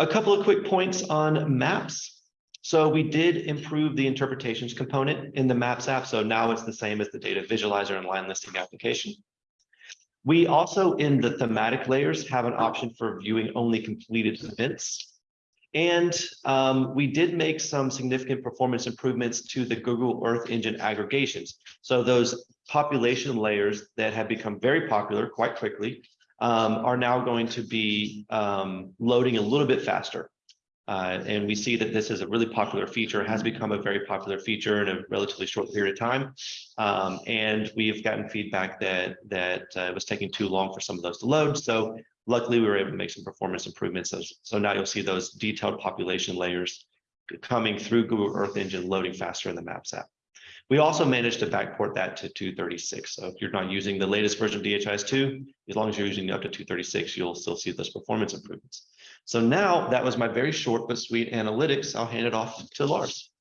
A couple of quick points on maps. So we did improve the interpretations component in the Maps app. So now it's the same as the data visualizer and line listing application. We also in the thematic layers have an option for viewing only completed events. And um, we did make some significant performance improvements to the Google Earth Engine aggregations. So those population layers that have become very popular quite quickly um, are now going to be um, loading a little bit faster. Uh, and we see that this is a really popular feature, has become a very popular feature in a relatively short period of time. Um, and we've gotten feedback that that uh, it was taking too long for some of those to load. So luckily we were able to make some performance improvements. So, so now you'll see those detailed population layers coming through Google Earth Engine loading faster in the Maps app. We also managed to backport that to 236. So if you're not using the latest version of DHIS2, as long as you're using up to 236, you'll still see those performance improvements. So now that was my very short but sweet analytics. I'll hand it off to Lars.